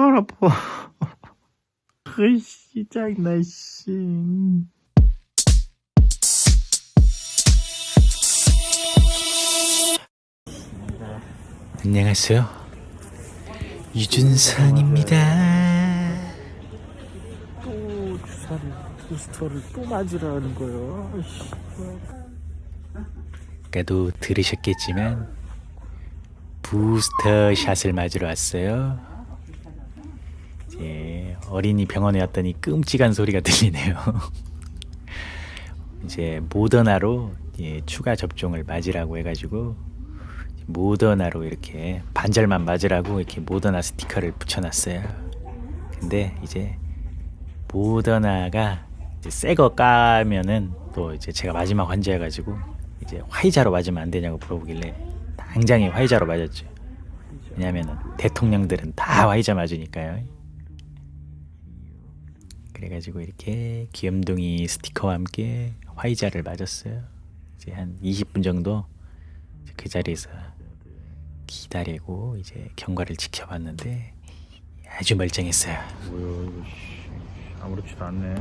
팔 아파. 으이씨, 짱나, 씨. 안녕하세요. 유준선입니다. 또 주사를, 부스터를 또 맞으라는 거요. 아까도 들으셨겠지만, 부스터 샷을 맞으러 왔어요. 이제 어린이 병원에 왔더니 끔찍한 소리가 들리네요. 이제 모더나로 예, 추가 접종을 맞으라고 해가지고 모더나로 이렇게 반절만 맞으라고 이렇게 모더나 스티커를 붙여놨어요. 근데 이제 모더나가 새거 까면은 또 이제 제가 마지막 환자여가지고 이제 화이자로 맞으면 안 되냐고 물어보길래 당장에 화이자로 맞았죠. 왜냐면은 대통령들은 다 화이자 맞으니까요. 그래가지고 이렇게 귀염둥이 스티커와 함께 화이자를 맞았어요. 이제 한 20분 정도 그 자리에서 기다리고 이제 경과를 지켜봤는데 아주 멀쩡했어요. 뭐야 이거 씨, 아무렇지도 않네.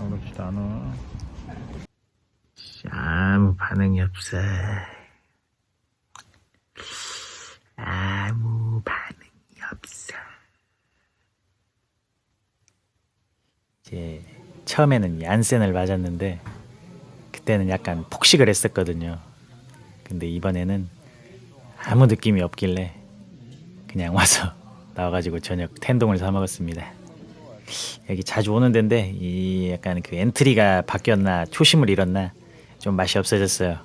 아무렇지도 않아. 아무 반응이 없어. 아무 반응이 없어. 이제 처음에는 얀센을 맞았는데 그때는 약간 폭식을 했었거든요. 근데 이번에는 아무 느낌이 없길래 그냥 와서 나와가지고 저녁 텐동을 사 먹었습니다. 여기 자주 오는 데인데 이 약간 그 엔트리가 바뀌었나 초심을 잃었나 좀 맛이 없어졌어요.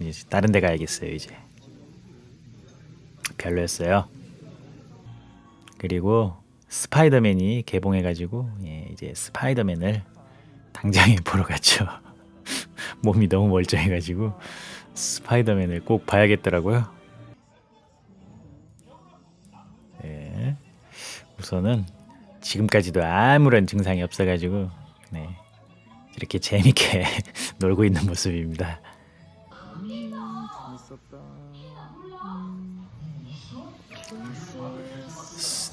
이제 다른 데 가야겠어요 이제. 별로였어요. 그리고 스파이더맨이 개봉해가지고 예, 이제 스파이더맨을 당장에 보러 갔죠. 몸이 너무 멀쩡해가지고 스파이더맨을 꼭 봐야겠더라고요. 네. 우선은 지금까지도 아무런 증상이 없어가지고 네. 이렇게 재밌게 놀고 있는 모습입니다.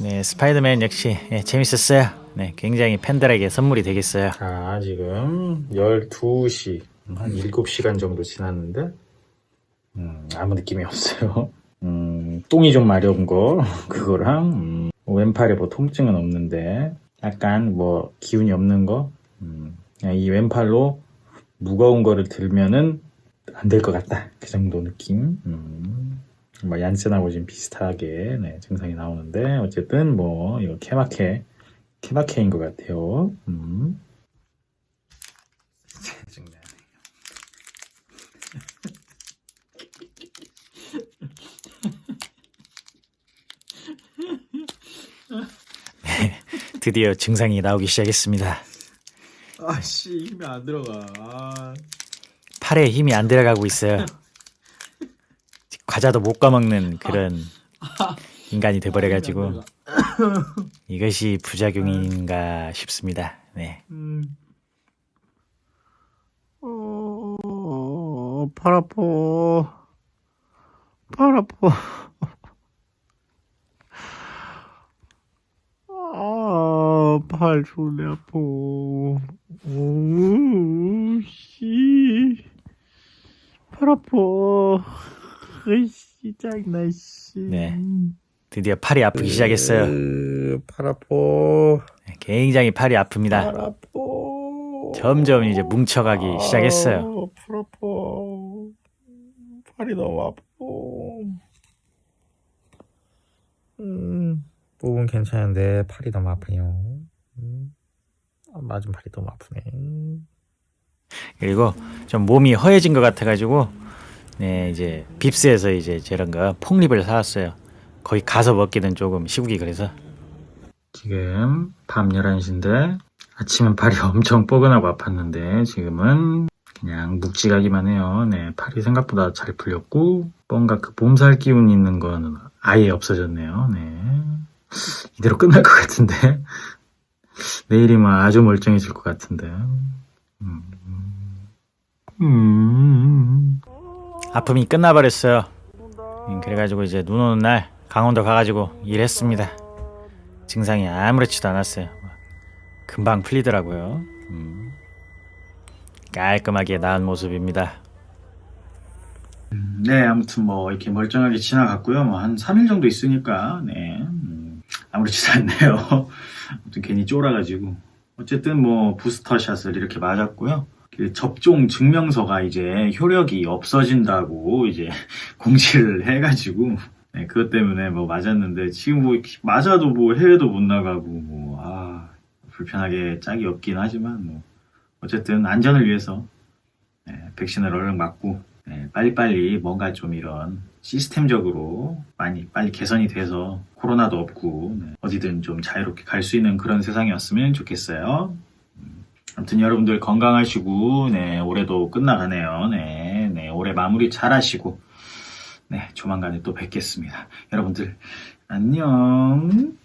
네, 스파이더맨 역시 예, 재밌었어요. 네, 굉장히 팬들에게 선물이 되겠어요. 아, 지금 12시, 한 7시간 정도 지났는데, 음, 아무 느낌이 없어요. 음, 똥이 좀 마려운 거, 그거랑, 음, 왼팔에 뭐 통증은 없는데, 약간 뭐 기운이 없는 거, 음, 이 왼팔로 무거운 거를 들면은 안 될 것 같다. 그 정도 느낌. 음. 뭐 얀센하고 지금 비슷하게 네, 증상이 나오는데 어쨌든 뭐 이거 케바케 케바케인 것 같아요. 음. 네, 드디어 증상이 나오기 시작했습니다. 아씨 힘이 안 들어가. 아, 팔에 힘이 안 들어가고 있어요. 과자도 못 까먹는 그런 인간이 돼버려가지고 이것이 부작용인가 싶습니다. 네. 음. 어, 팔 아파. 팔 아파. 아, 팔 존내 아파. 오, 씨. 팔 아파. 으이씨, 짱나, 씨. 네. 드디어 팔이 아프기 시작했어요. 으, 팔 아파. 네, 굉장히 팔이 아픕니다. 팔 아파. 점점 이제 뭉쳐가기 시작했어요. 아, 팔 아파. 팔이 너무 아파. 음, 목은 괜찮은데 팔이 너무 아프네요. 음, 아, 맞은 팔이 너무 아프네. 그리고 좀 몸이 허해진 것 같아가지고 네 이제 빕스에서 이제 저런 거 폭립을 사왔어요. 거기 가서 먹기는 조금 시국이 그래서 지금 밤 11시인데 아침은 팔이 엄청 뻐근하고 아팠는데 지금은 그냥 묵직하기만 해요. 네 팔이 생각보다 잘 풀렸고 뭔가 그 몸살 기운 있는 거는 아예 없어졌네요. 네 이대로 끝날 것 같은데 내일이면 아주 멀쩡해질 것 같은데 음. 음. 아픔이 끝나버렸어요. 음, 그래가지고 이제 눈 오는 날 강원도 가가지고 일했습니다. 증상이 아무렇지도 않았어요. 금방 풀리더라고요. 음. 깔끔하게 나은 모습입니다. 네, 아무튼 뭐 이렇게 멀쩡하게 지나갔고요. 뭐 한 3일 정도 있으니까 네, 음, 아무렇지도 않네요. 아무튼 괜히 쫄아가지고 어쨌든 뭐 부스터샷을 이렇게 맞았고요. 그 접종 증명서가 이제 효력이 없어진다고 이제 공지를 해가지고 네, 그것 때문에 뭐 맞았는데 지금 뭐 맞아도 뭐 해외도 못 나가고 뭐 아, 불편하게 짝이 없긴 하지만 뭐 어쨌든 안전을 위해서 네, 백신을 얼른 맞고 네, 빨리빨리 뭔가 좀 이런 시스템적으로 많이 빨리 개선이 돼서 코로나도 없고 네, 어디든 좀 자유롭게 갈 수 있는 그런 세상이었으면 좋겠어요. 음, 아무튼 여러분들 건강하시고 네, 올해도 끝나가네요. 네, 네, 올해 마무리 잘 하시고 네, 조만간에 또 뵙겠습니다. 여러분들 안녕.